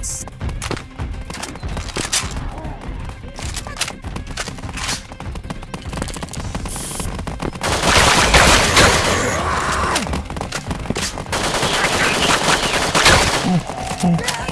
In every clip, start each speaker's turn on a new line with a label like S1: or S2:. S1: else. Oh.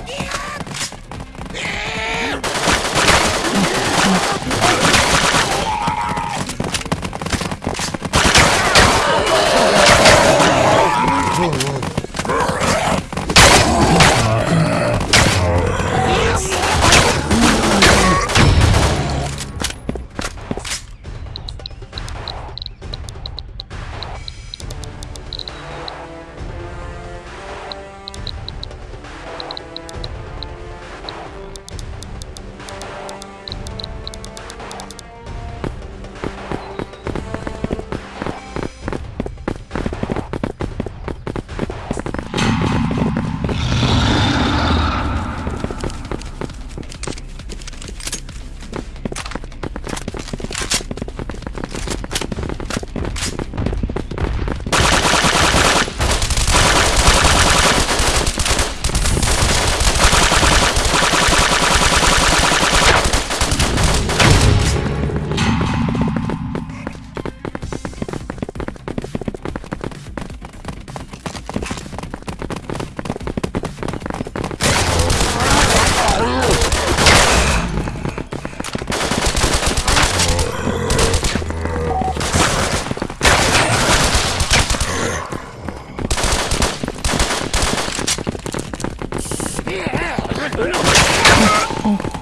S1: Oh.